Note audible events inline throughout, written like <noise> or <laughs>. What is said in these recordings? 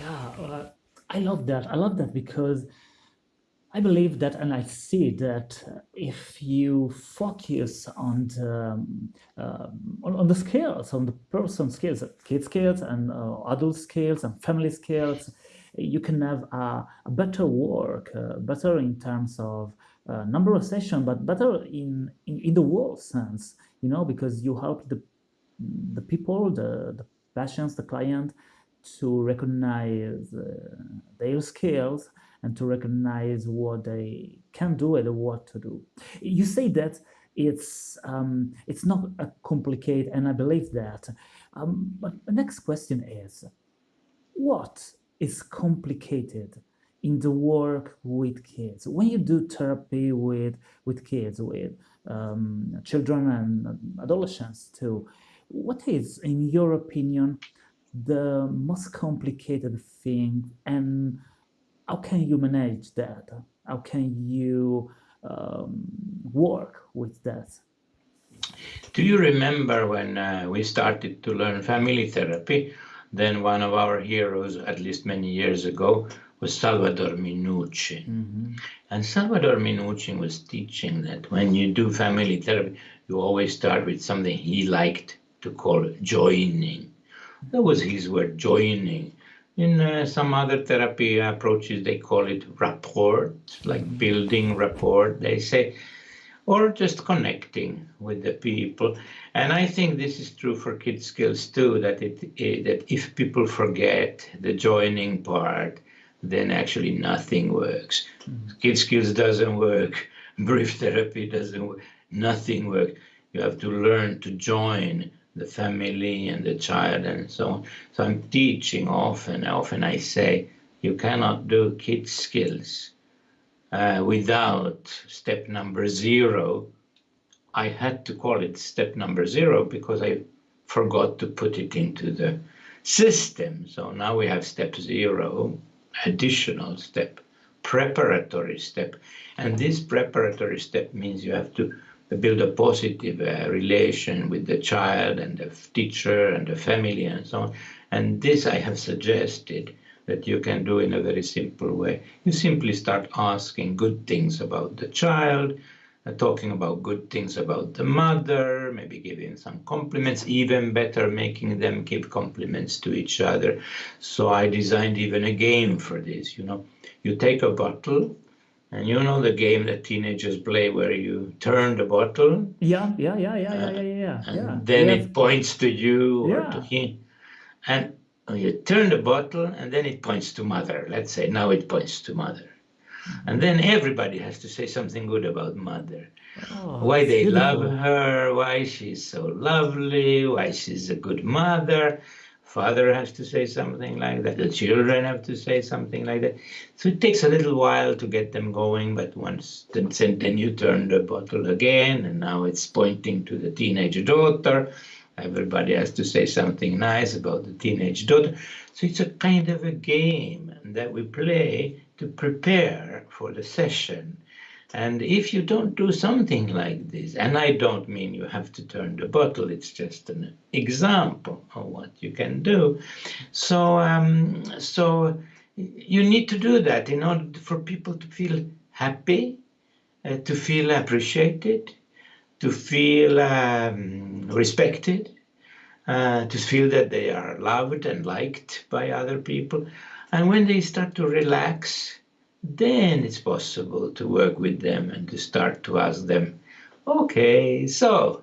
Yeah, uh, I love that. I love that because I believe that, and I see that if you focus on the, uh, on, on, the skills, on the person skills, kid skills and uh, adult skills and family skills, you can have a, a better work, uh, better in terms of uh, number of sessions, but better in, in, in the world sense, you know, because you help the the people, the, the patients, the client, to recognize uh, their skills and to recognize what they can do and what to do. You say that it's um, it's not a complicated, and I believe that. Um, but the next question is, what is complicated in the work with kids? When you do therapy with with kids, with um, children and adolescents too, what is, in your opinion, the most complicated thing and how can you manage that? How can you um, work with that? Do you remember when uh, we started to learn family therapy? Then one of our heroes, at least many years ago, was Salvador Minuchin. Mm -hmm. And Salvador Minuchin was teaching that when you do family therapy, you always start with something he liked to call joining. That was his word, joining. In uh, some other therapy approaches, they call it rapport, like building rapport, they say, or just connecting with the people. And I think this is true for kid skills too, that, it, that if people forget the joining part, then actually nothing works. Mm. Kid skills doesn't work, brief therapy doesn't work, nothing works. You have to learn to join the family and the child and so on. So I'm teaching often, often I say, you cannot do kid skills uh, without step number zero. I had to call it step number zero because I forgot to put it into the system. So now we have step zero, additional step, preparatory step. And this preparatory step means you have to build a positive uh, relation with the child and the teacher and the family and so on. And this I have suggested that you can do in a very simple way. You simply start asking good things about the child, uh, talking about good things about the mother, maybe giving some compliments, even better, making them give compliments to each other. So I designed even a game for this, you know. You take a bottle and you know the game that teenagers play where you turn the bottle? Yeah, yeah, yeah, yeah, yeah, uh, yeah, yeah. And yeah. then it points to you or to him. And oh, you turn the bottle and then it points to mother. Let's say now it points to mother. And then everybody has to say something good about mother. Oh, why they love her, why she's so lovely, why she's a good mother father has to say something like that, the children have to say something like that. So it takes a little while to get them going, but once then, you turn the bottle again, and now it's pointing to the teenage daughter. Everybody has to say something nice about the teenage daughter. So it's a kind of a game that we play to prepare for the session. And if you don't do something like this, and I don't mean you have to turn the bottle, it's just an example of what you can do. So, um, so you need to do that in order for people to feel happy, uh, to feel appreciated, to feel um, respected, uh, to feel that they are loved and liked by other people. And when they start to relax, then it's possible to work with them and to start to ask them, okay, so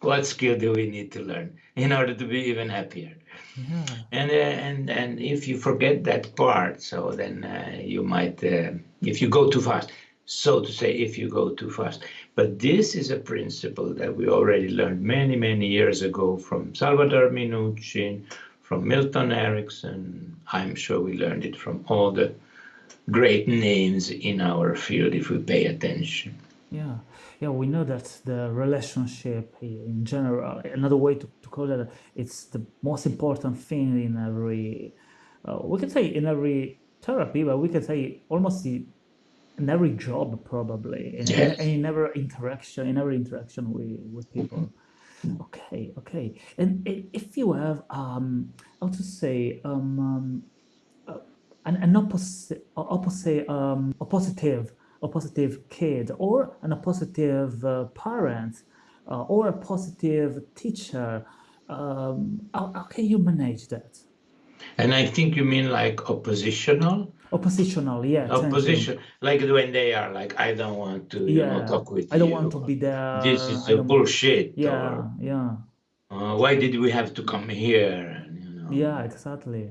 what skill do we need to learn in order to be even happier? Yeah. And uh, and and if you forget that part, so then uh, you might, uh, if you go too fast, so to say, if you go too fast. But this is a principle that we already learned many many years ago from Salvador Minuchin, from Milton Erickson. I'm sure we learned it from all the great names in our field if we pay attention. Yeah, yeah, we know that the relationship in general, another way to, to call it, it's the most important thing in every, uh, we can say in every therapy, but we can say almost in every job probably, in, yes. in every interaction, in every interaction with, with people. Okay, okay. And if you have, um, how to say, um, um an, an opposite, opposite, um, a positive, a positive kid or an, a positive uh, parent uh, or a positive teacher. Um, how, how can you manage that? And I think you mean like oppositional? Oppositional, yeah. Opposition, like when they are like, I don't want to, you know, Yeah, talk with I don't you. want to be there. This is I a bullshit. Yeah, Or, yeah, uh, why did we have to come here? And, you know. yeah, exactly.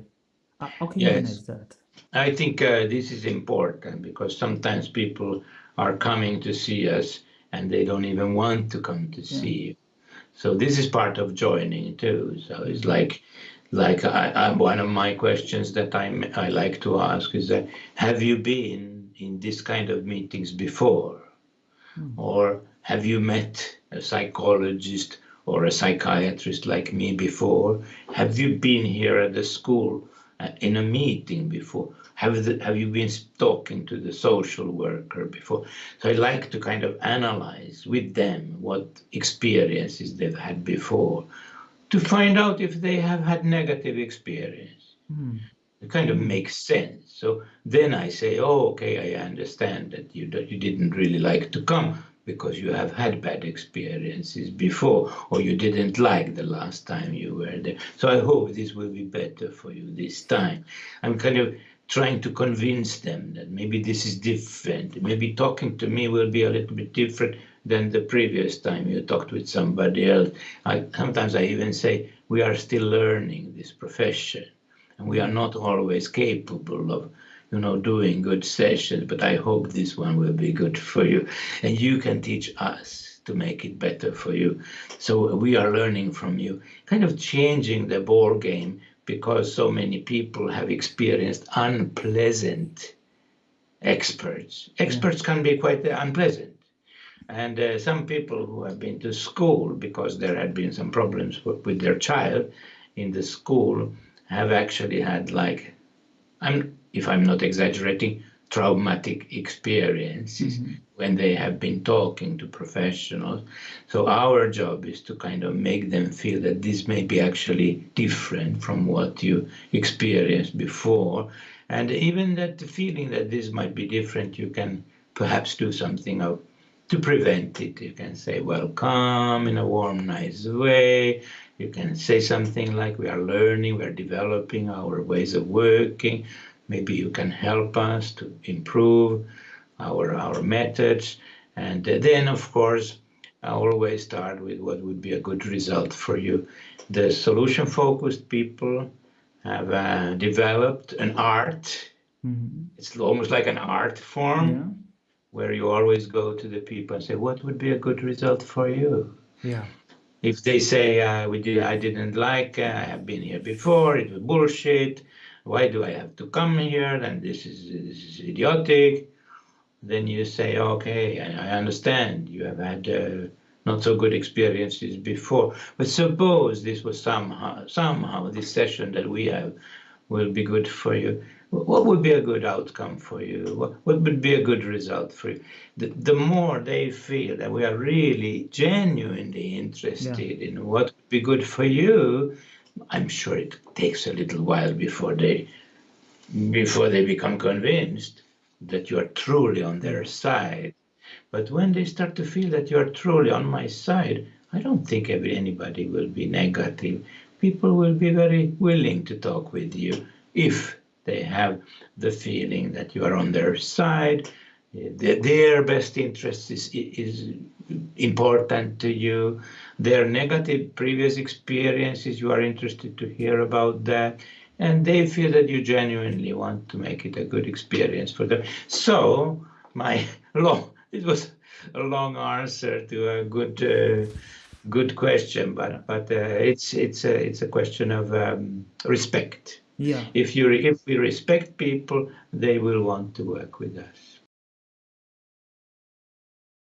How, how can you manage that? I think uh, this is important because sometimes people are coming to see us and they don't even want to come to see you. So this is part of joining too. So it's like, like I, I, one of my questions that I I like to ask is that have you been in this kind of meetings before, or have you met a psychologist or a psychiatrist like me before? Have you been here at the school in a meeting before? Have, the, have you been talking to the social worker before? So I like to kind of analyze with them what experiences they've had before to find out if they have had negative experience. Hmm. It kind of makes sense. So then I say, oh, okay, I understand that you, that you didn't really like to come because you have had bad experiences before or you didn't like the last time you were there. So I hope this will be better for you this time. I'm kind of trying to convince them that maybe this is different. Maybe talking to me will be a little bit different than the previous time you talked with somebody else. I, sometimes I even say we are still learning this profession and we are not always capable of you know doing good sessions but i hope this one will be good for you. And you can teach us to make it better for you. So we are learning from you kind of changing the ball game because so many people have experienced unpleasant experts. Experts can be quite unpleasant. And uh, some people who have been to school because there had been some problems w- with their child in the school have actually had like I'm if I'm not exaggerating traumatic experiences mm-hmm. when they have been talking to professionals so our job is to kind of make them feel that this may be actually different from what you experienced before and even that the feeling that this might be different you can perhaps do something of to prevent it. You can say welcome in a warm, nice way. You can say something like we are learning, we are developing our ways of working. Maybe you can help us to improve our our methods. And then, of course, I always start with what would be a good result for you. The solution-focused people have uh, developed an art. Mhm. It's almost like an art form Yeah, where you always go to the people and say, "What would be a good result for you?" yeah, If they say, uh, "We did, I didn't like. Uh, I have been here before. It was bullshit. Why do I have to come here? And this is, this is idiotic." Then you say, "Okay, I, understand. You have had uh, not so good experiences before. But suppose this was somehow somehow this session that we have will be good for you. What would be a good outcome for you? What, what would be a good result for you? The, the more they feel that we are really genuinely interested in what would be good for you, I'm sure it takes a little while before they before they become convinced that you are truly on their side. But when they start to feel that you are truly on my side, I don't think anybody will be negative. People will be very willing to talk with you if they have the feeling that you are on their side. Their best interest is, is important to you. Their negative previous experiences, you are interested to hear about that. And they feel that you genuinely want to make it a good experience for them. So, my <laughs> long, it was a long answer to a good, uh, good question, but but uh, it's it's a it's a question of um, respect. Yeah. If you if we respect people, they will want to work with us.